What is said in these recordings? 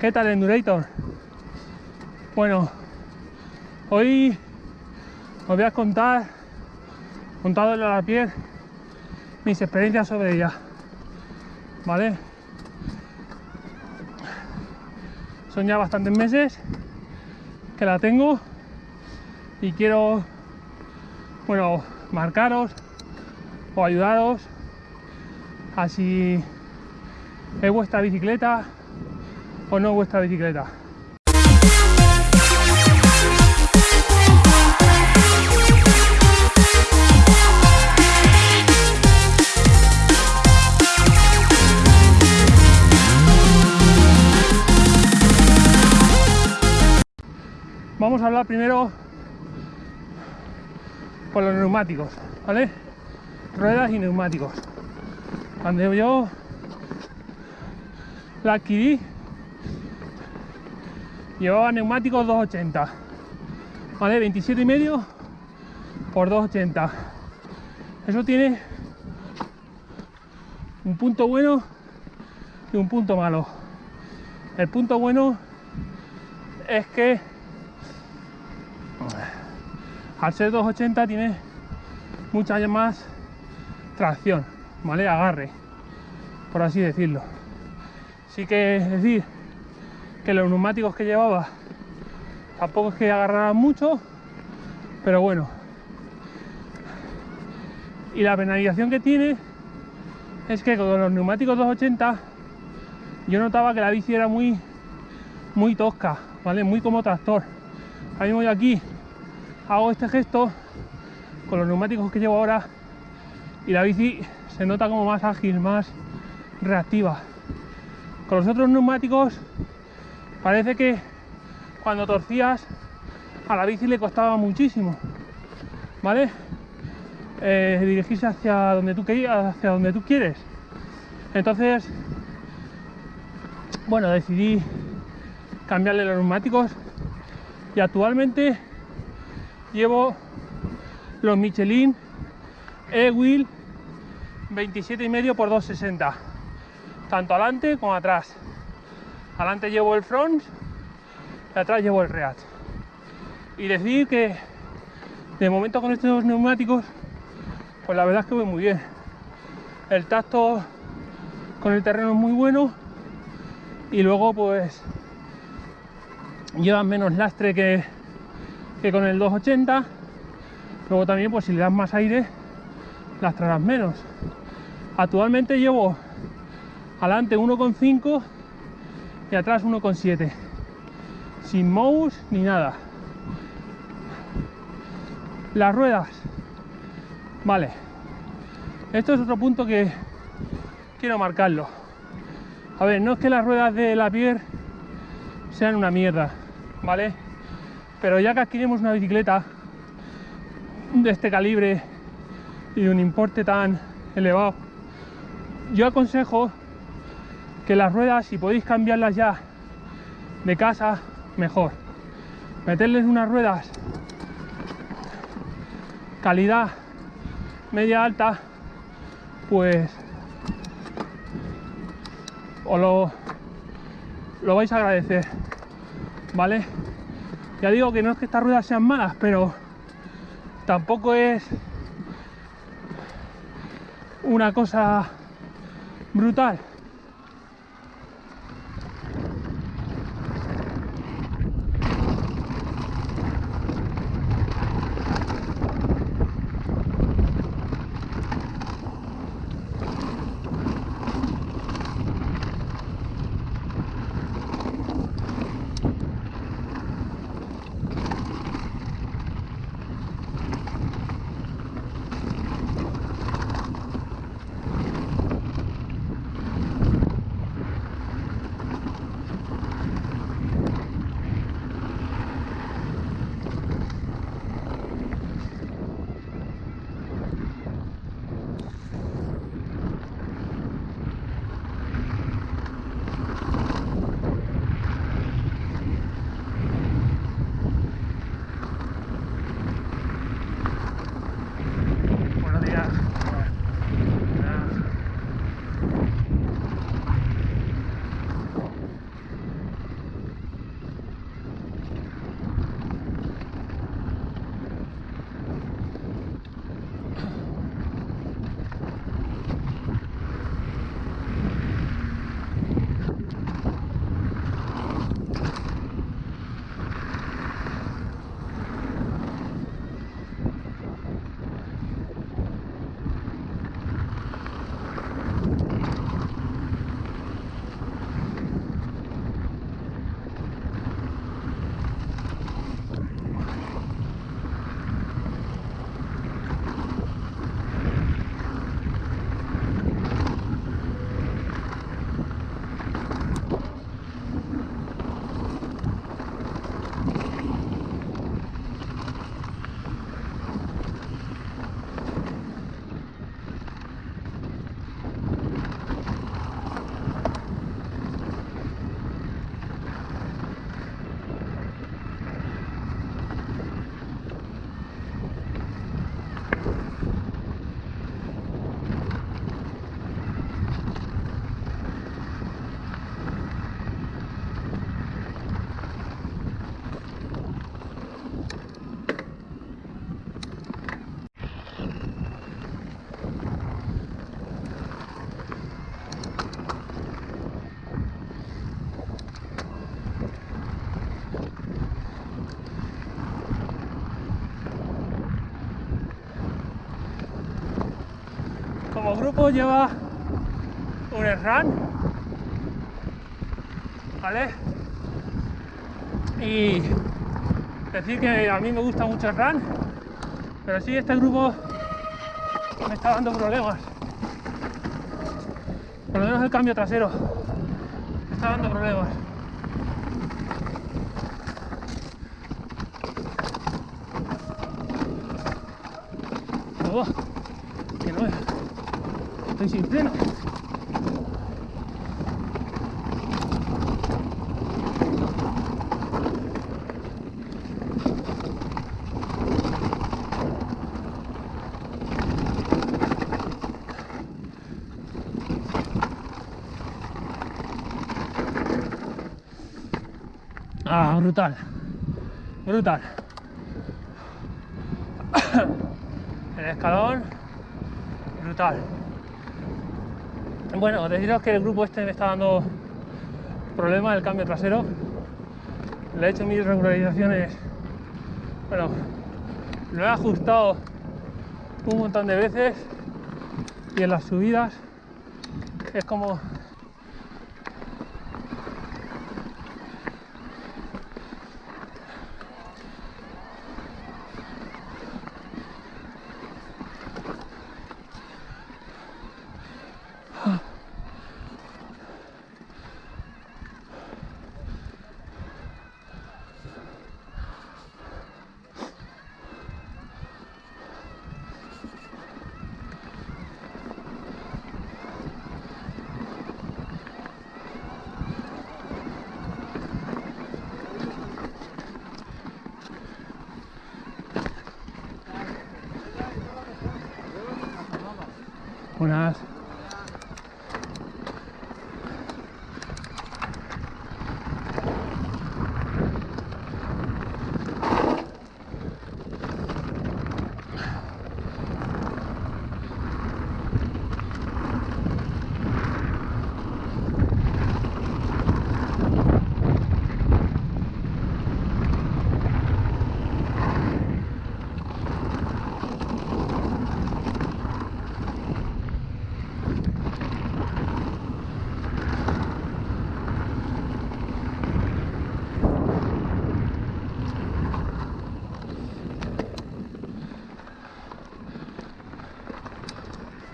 ¿Qué tal Endurator? Bueno, hoy os voy a contar, contadole a la piel, mis experiencias sobre ella. ¿Vale? Son ya bastantes meses que la tengo y quiero, bueno, marcaros o ayudaros a si es vuestra bicicleta o no vuestra bicicleta. Vamos a hablar primero por los neumáticos, ¿vale? Ruedas y neumáticos. Cuando yo la adquirí, llevaba neumáticos 280, ¿vale? 27 y medio por 280. Eso tiene un punto bueno y un punto malo. El punto bueno es que al ser 280 tiene mucha más tracción, ¿vale? Agarre, por así decirlo. Sí que es decir que los neumáticos que llevaba tampoco es que agarraran mucho, pero bueno. Y la penalización que tiene es que con los neumáticos 280 yo notaba que la bici era muy muy tosca, ¿vale? Muy como tractor. Ahora mismo yo aquí hago este gesto con los neumáticos que llevo ahora y la bici se nota como más ágil, más reactiva. Con los otros neumáticos parece que cuando torcías a la bici le costaba muchísimo, ¿vale? Eh, dirigirse hacia donde tú querías, hacia donde tú quieres. Entonces, bueno, decidí cambiarle los neumáticos y actualmente llevo los Michelin E-Wheel 27 y medio por 260 tanto adelante como atrás adelante llevo el front y atrás llevo el rear. Y decir que de momento con estos neumáticos pues la verdad es que voy muy bien. El tacto con el terreno es muy bueno y luego pues llevan menos lastre que, que con el 280 luego también pues si le das más aire lastrarás menos. Actualmente llevo adelante 1,5 y atrás 1,7 sin mouse ni nada. Las ruedas. Vale. Esto es otro punto que quiero marcarlo. A ver no es que las ruedas de la Pierre sean una mierda vale pero ya que adquirimos una bicicleta de este calibre y de un importe tan elevado yo aconsejo que las ruedas si podéis cambiarlas ya de casa mejor. Meterles unas ruedas calidad media alta pues os lo, lo vais a agradecer vale ya digo que no es que estas ruedas sean malas pero tampoco es una cosa brutal grupo lleva un SRAM, ¿vale? Y decir que a mí me gusta mucho el RAN, pero sí este grupo me está dando problemas. Por lo menos el cambio trasero me está dando problemas. Oh, que no es. Estoy sin freno. Ah, brutal. Brutal. El escalón, brutal. Bueno, deciros que el grupo este me está dando problemas el cambio trasero. Le he hecho mis regularizaciones. Bueno, lo he ajustado un montón de veces y en las subidas es como unas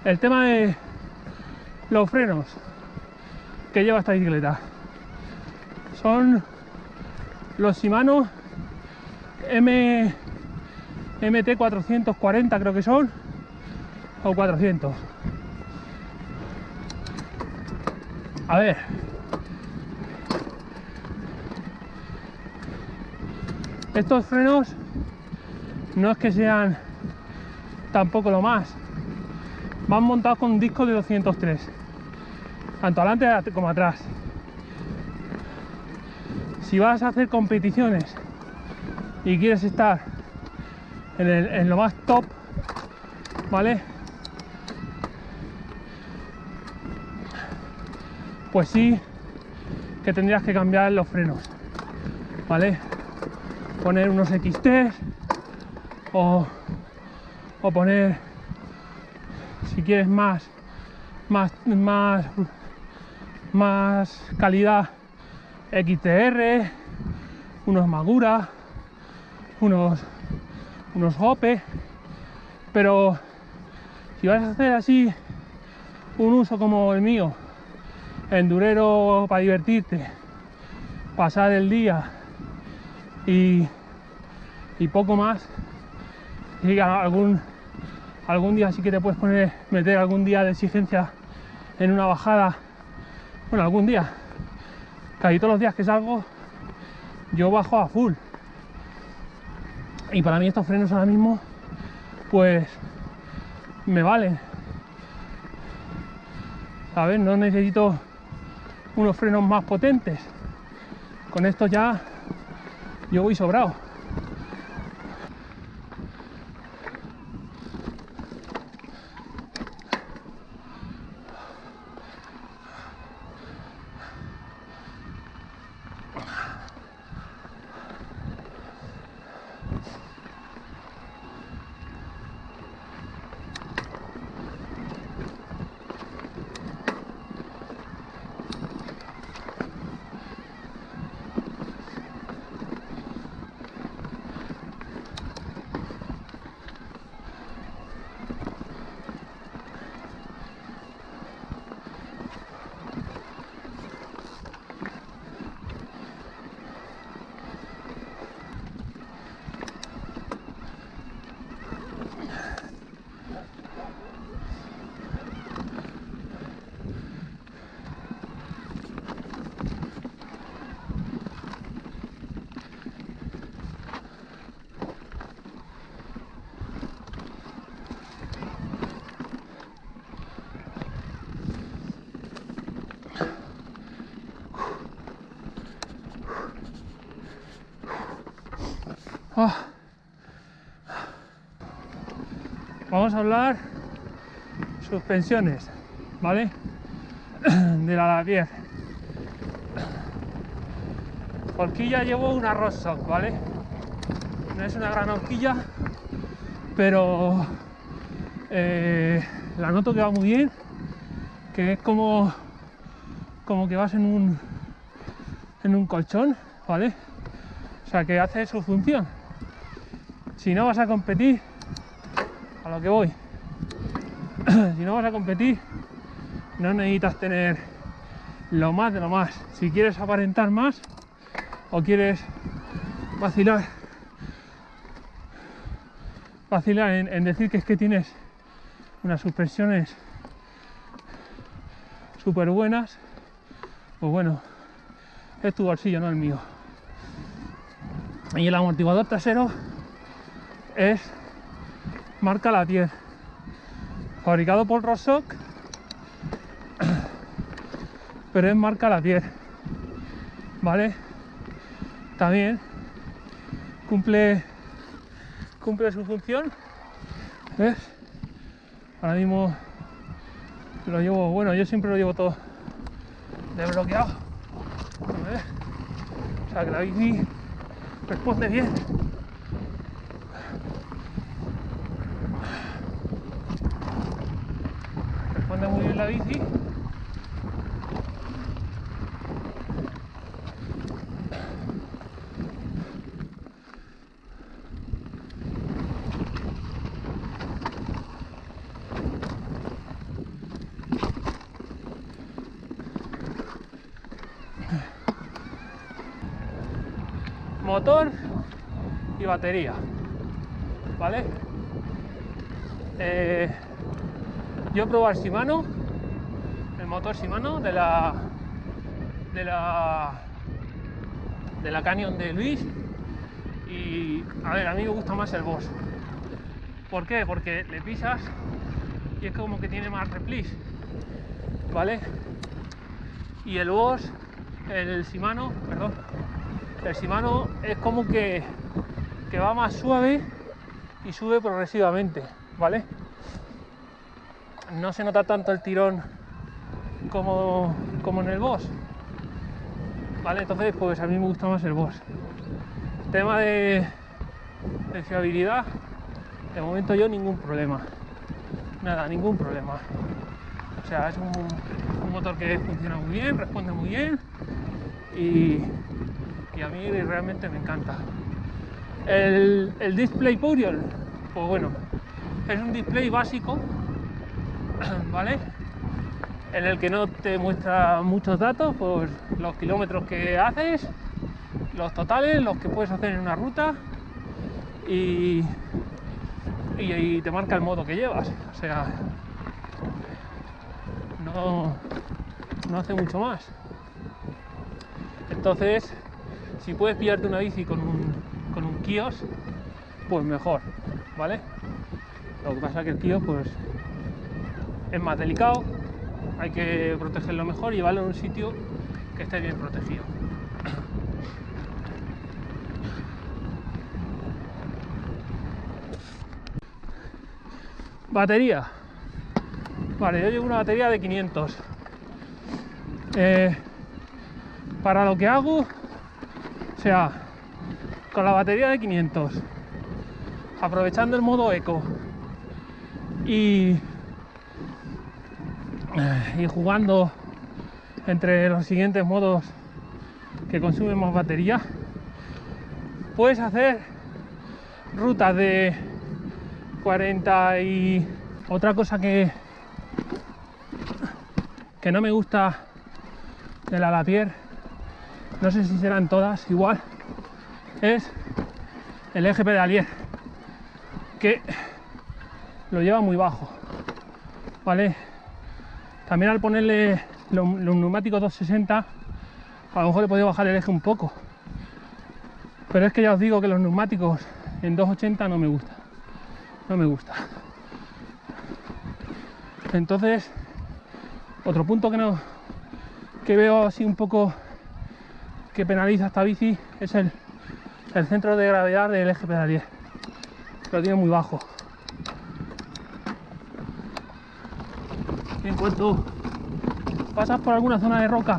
el tema de los frenos que lleva esta bicicleta son los Shimano M MT 440 creo que son o 400 a ver. Estos frenos no es que sean tampoco lo más van montados con un disco de 203 tanto adelante como atrás. Si vas a hacer competiciones y quieres estar en, lo más top vale pues sí que tendrías que cambiar los frenos vale poner unos XT o, o poner si quieres más más más más calidad. XTR unos Magura unos unos Hope. Pero si vas a hacer así un uso como el mío endurero para divertirte pasar el día y, y poco más y algún algún día sí que te puedes poner meter algún día de exigencia en una bajada. Bueno algún día. Casi todos los días que salgo yo bajo a full. Y para mí estos frenos ahora mismo pues me valen. Sabes no necesito unos frenos más potentes. Con esto ya yo voy sobrado Vamos a hablar suspensiones, ¿vale? De la Lavier. Horquilla llevo una Rostock, ¿vale? No es una gran horquilla, pero eh, la noto que va muy bien, que es como, como que vas en un, en un colchón, ¿vale? O sea, que hace su función. Si no vas a competir, a lo que voy, si no vas a competir, no necesitas tener lo más de lo más. Si quieres aparentar más o quieres vacilar, vacilar en, decir que es que tienes unas suspensiones súper buenas, pues bueno, es tu bolsillo, no el mío. Y el amortiguador trasero es marca Latier, fabricado por Rosoc, pero es marca Latier, ¿vale? También cumple cumple su función, ¿ves? Ahora mismo lo llevo, bueno, yo siempre lo llevo todo desbloqueado. ¿ves? O sea que la bici responde bien. La bici. motor y batería vale Eh, yo el Shimano motor Shimano de la de la de la Canyon de Luis y a ver a mí me gusta más el Boss ¿por qué? porque le pisas y es como que tiene más replis vale y el Boss el Shimano perdón el Shimano es como que, que va más suave y sube progresivamente, ¿vale? No se nota tanto el tirón como, como en el Boss. ¿Vale? Entonces, pues a mí me gusta más el Boss. Tema de, fiabilidad, de momento yo ningún problema. Nada, ningún problema. O sea, es un, motor que funciona muy bien, responde muy bien y, a mí realmente me encanta. El, el display Purion, pues bueno, es un display básico, ¿vale? En el que no te muestra muchos datos, pues los kilómetros que haces, los totales, los que puedes hacer en una ruta y, y, te marca el modo que llevas. O sea, no, no hace mucho más. Entonces, si puedes pillarte una bici con un, con un kios, pues mejor, ¿vale? Lo que pasa es que el kios pues es más delicado, hay que protegerlo mejor y llevarlo en un sitio que esté bien protegido. Batería. Vale, yo llevo una batería de 500. Eh, para lo que hago, o sea, con la batería de 500, aprovechando el modo eco y, y jugando entre los siguientes modos que consumen más batería, puedes hacer rutas de 40 y otra cosa que que no me gusta de la Lapierre no sé si serán todas igual es el eje pedalier que lo lleva muy bajo vale también al ponerle los, neumáticos 260 a lo mejor he podido bajar el eje un poco pero es que ya os digo que los neumáticos en 280 no me gusta no me gusta entonces otro punto que no que veo así un poco que penaliza esta bici es el, el centro de gravedad del eje pedalier. Lo tiene muy bajo. En cuanto pasas por alguna zona de roca,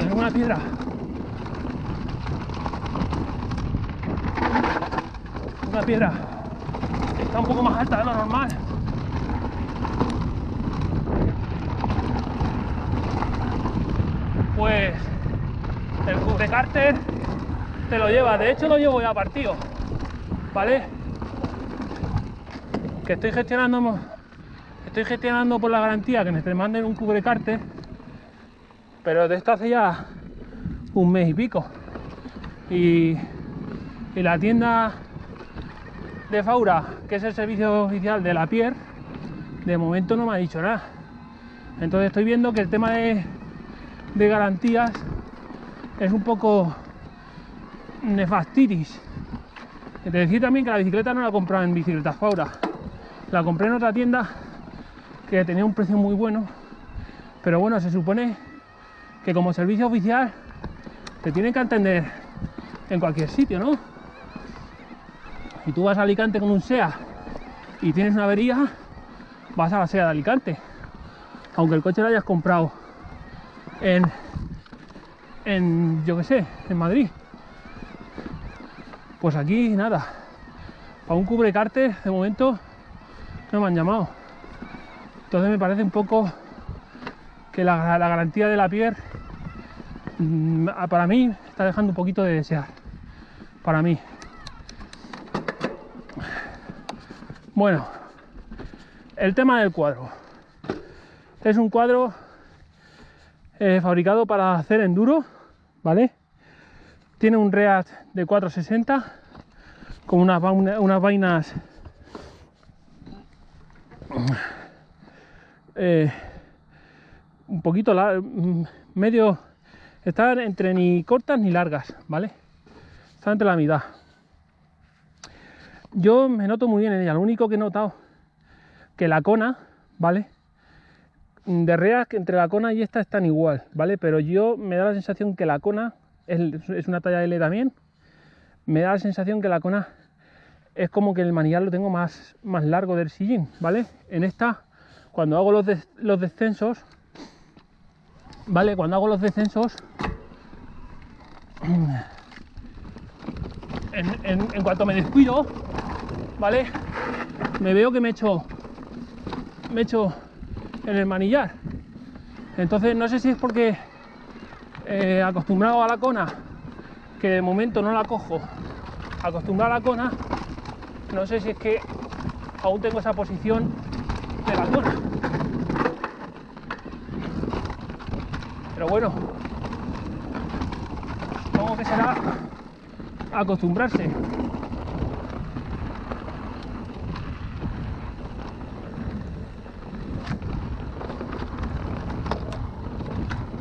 alguna piedra, una piedra está un poco más alta de lo normal, pues el cubre cárter te lo lleva. De hecho lo llevo ya partido, ¿vale? Que estoy gestionando, estoy gestionando por la garantía que me manden un cubre cárter, pero de esto hace ya un mes y pico. Y, la tienda de Faura, que es el servicio oficial de la Pier, de momento no me ha dicho nada. Entonces estoy viendo que el tema de, de garantías es un poco nefastitis. Te decir también que la bicicleta no la he comprado en Bicicletas Faura. La compré en otra tienda que tenía un precio muy bueno. Pero bueno, se supone que como servicio oficial te tienen que atender en cualquier sitio, ¿no? Y tú vas a Alicante con un SEA y tienes una avería, vas a la SEA de Alicante. Aunque el coche lo hayas comprado en, en yo que sé, en Madrid. Pues aquí nada. A un cubre cárter de momento no me han llamado. Entonces me parece un poco que la, garantía de la piel mm, para mí está dejando un poquito de desear. Para mí. Bueno, el tema del cuadro. Es un cuadro eh, fabricado para hacer enduro, ¿vale? Tiene un REAT de 460 con unas, unas vainas eh, un poquito medio están entre ni cortas ni largas, ¿vale? Están entre la mitad. Yo me noto muy bien en ella, lo único que he notado que la cona, ¿vale? De react entre la cona y esta están igual, ¿vale? Pero yo me da la sensación que la cona es, una talla L también. Me da la sensación que la cona es como que el manillar lo tengo más, más largo del sillín, ¿vale? En esta, cuando hago los, descensos, ¿vale? Cuando hago los descensos, en, cuanto me descuido, ¿vale? Me veo que me echo, me echo en el manillar. Entonces no sé si es porque eh, acostumbrado a la cona, que de momento no la cojo, acostumbrado a la cona, no sé si es que aún tengo esa posición de la cona. Pero bueno, supongo que será acostumbrarse.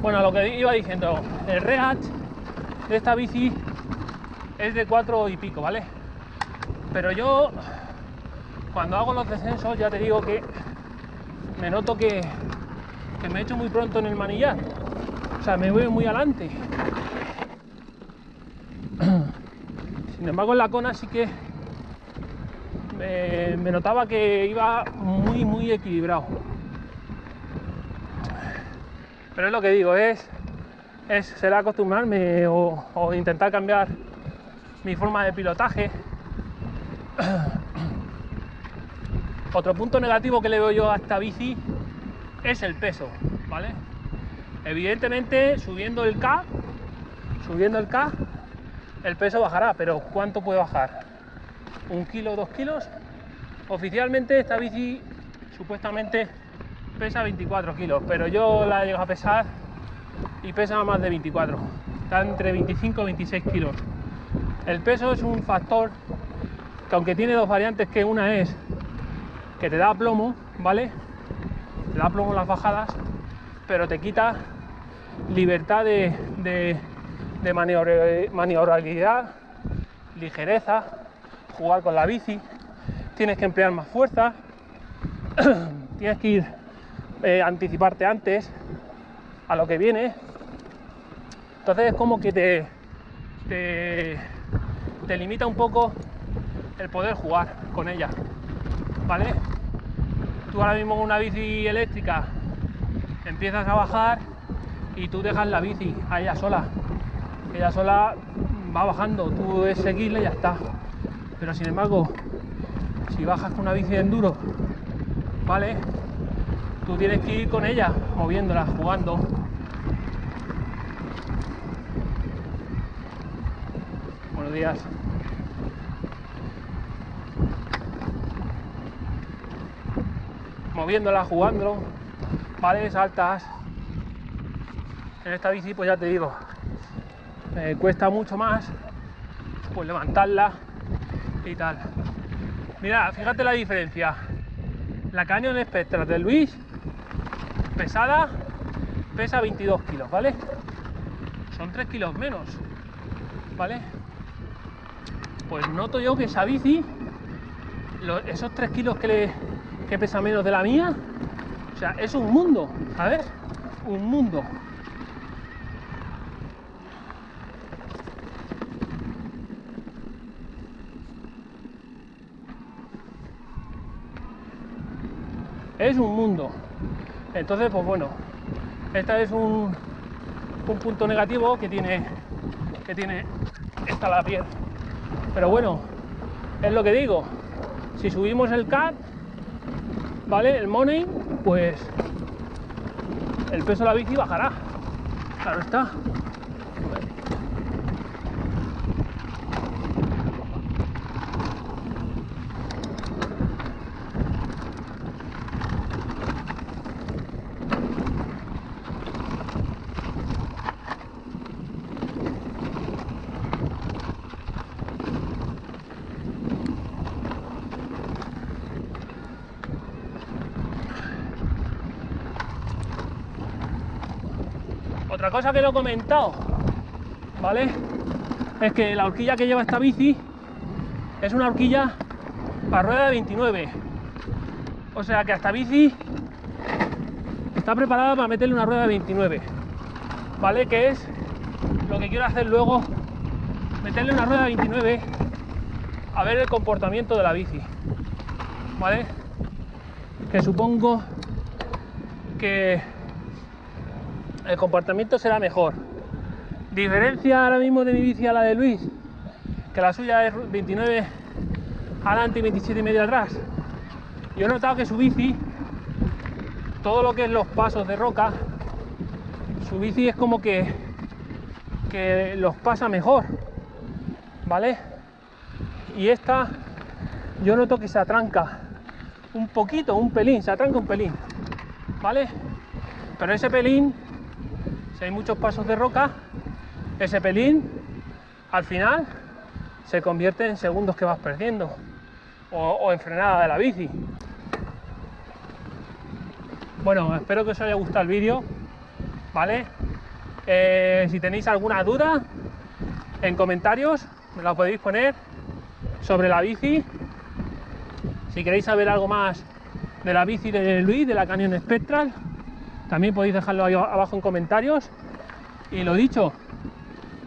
Bueno, lo que iba diciendo, el rehat de esta bici es de 4 y pico, ¿vale? Pero yo, cuando hago los descensos, ya te digo que me noto que, que me echo muy pronto en el manillar. O sea, me voy muy adelante. Sin embargo, en la cona sí que me, notaba que iba muy, muy equilibrado. Pero es lo que digo, es, es será acostumbrarme o, intentar cambiar mi forma de pilotaje. Otro punto negativo que le veo yo a esta bici es el peso, ¿vale? Evidentemente, subiendo el K, subiendo el K, el peso bajará, pero ¿cuánto puede bajar? ¿Un kilo, dos kilos? Oficialmente esta bici supuestamente pesa 24 kilos, pero yo la he llegado a pesar y pesa más de 24. Está entre 25 y 26 kilos. El peso es un factor que aunque tiene dos variantes, que una es que te da plomo, ¿vale? Te da plomo las bajadas, pero te quita libertad de, de, maniobrabilidad, ligereza, jugar con la bici, tienes que emplear más fuerza, tienes que ir eh, anticiparte antes a lo que viene. Entonces es como que te, te limita un poco el poder jugar con ella, ¿vale? Tú ahora mismo con una bici eléctrica empiezas a bajar y tú dejas la bici a ella sola. Ella sola va bajando, tú debes seguirle y ya está. Pero sin embargo, si bajas con una bici de enduro, ¿vale? Tú tienes que ir con ella, moviéndola, jugando. Buenos días. Moviéndola, jugando, ¿vale? Saltas. En esta bici, pues ya te digo, me cuesta mucho más pues levantarla y tal. Mira, fíjate la diferencia. La Canyon Spectra de Luis, pesada, pesa 22 kilos, ¿vale? Son 3 kilos menos, ¿vale? Pues noto yo que esa bici, esos 3 kilos que, le, que pesa menos de la mía, o sea, es un mundo, ¿sabes? Un mundo. es un mundo. Entonces, pues bueno, esta es un, un punto negativo que tiene que tiene esta la piel. Pero bueno, es lo que digo. Si subimos el CAT, ¿vale? El money, pues el peso de la bici bajará. Claro está. Otra cosa que no he comentado, ¿vale? Es que la horquilla que lleva esta bici es una horquilla para rueda de 29. O sea que esta bici está preparada para meterle una rueda de 29. ¿Vale? Que es lo que quiero hacer luego, meterle una rueda de 29 a ver el comportamiento de la bici. ¿Vale? Que supongo que el comportamiento será mejor. Diferencia ahora mismo de mi bici a la de Luis, que la suya es 29 adelante y 27 y medio atrás. Yo he notado que su bici, todo lo que es los pasos de roca, su bici es como que, que los pasa mejor, ¿vale? Y esta, yo noto que se atranca un poquito, un pelín, se atranca un pelín, ¿vale? Pero ese pelín hay muchos pasos de roca, ese pelín al final se convierte en segundos que vas perdiendo o, en frenada de la bici. Bueno, espero que os haya gustado el vídeo, ¿vale? Eh, si tenéis alguna duda, en comentarios me la podéis poner sobre la bici. Si queréis saber algo más de la bici de Luis, de la Canyon Spectral, también podéis dejarlo ahí abajo en comentarios. Y lo dicho,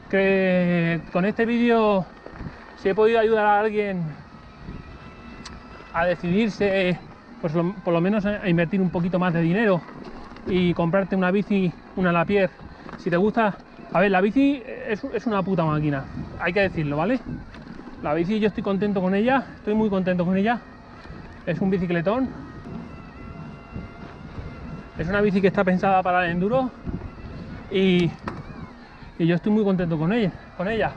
que con este vídeo, si he podido ayudar a alguien a decidirse, pues por lo menos a invertir un poquito más de dinero y comprarte una bici, una Lapierre, si te gusta, a ver, la bici es, es, una puta máquina, hay que decirlo, ¿vale? La bici yo estoy contento con ella, estoy muy contento con ella, es un bicicletón, es una bici que está pensada para el enduro y, yo estoy muy contento con ella, con ella.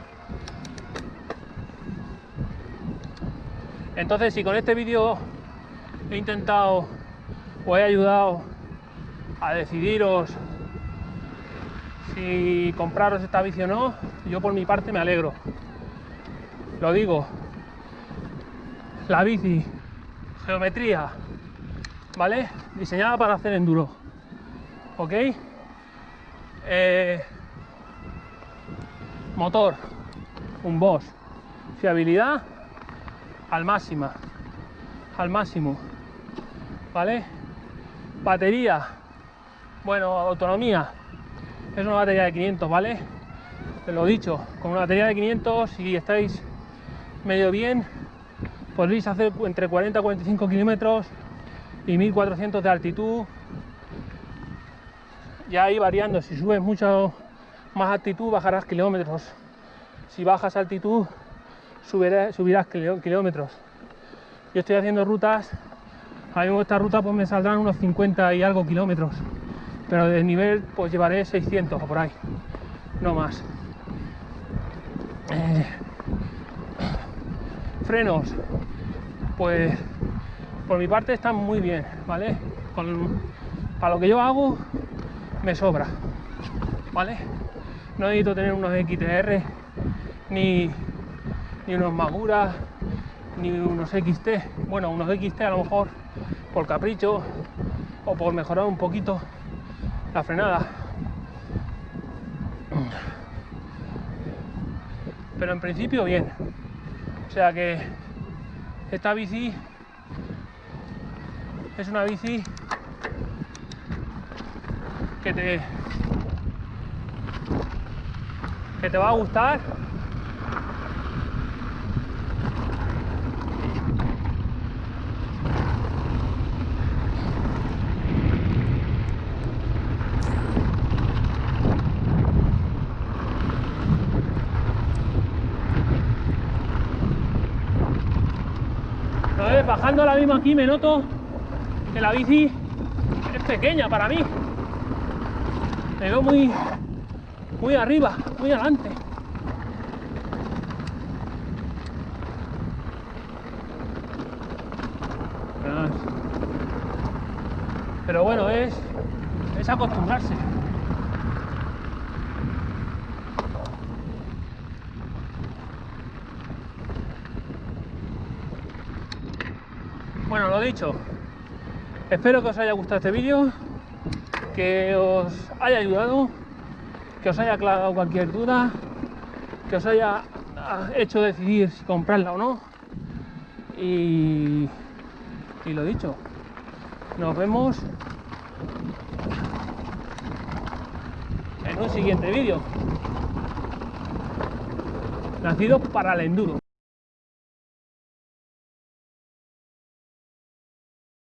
Entonces, si con este vídeo he intentado o he ayudado a decidiros si compraros esta bici o no, yo por mi parte me alegro. Lo digo, la bici, geometría, ¿vale? Diseñada para hacer enduro. ¿Ok? Eh, motor, un Bosch. Fiabilidad al máxima, al máximo. ¿Vale? Batería. Bueno, autonomía. Es una batería de 500, ¿vale? Te lo he dicho, con una batería de 500 si estáis medio bien, podréis hacer entre 40 y 45 kilómetros y 1400 de altitud. Ya ahí variando, si subes mucho más altitud bajarás kilómetros, si bajas altitud subirás, kilómetros. Yo estoy haciendo rutas, a mí esta ruta pues me saldrán unos 50 y algo kilómetros, pero de nivel pues llevaré 600 o por ahí, no más. Eh, frenos, pues por mi parte están muy bien, ¿vale? para lo que yo hago me sobra, ¿vale? No necesito tener unos XTR ni, ni unos Magura ni unos XT, bueno, unos XT a lo mejor por capricho o por mejorar un poquito la frenada. Pero en principio bien. O sea que esta bici es una bici que te que te va a gustar. Bajando la misma aquí me noto que la bici es pequeña para mí. Me veo muy, muy arriba, muy adelante. Pero bueno, es, es acostumbrarse. Bueno, lo dicho, espero que os haya gustado este vídeo, que os haya ayudado, que os haya aclarado cualquier duda, que os haya ah, hecho decidir si comprarla o no. Y, lo dicho, nos vemos en un siguiente vídeo. Nacido para el enduro.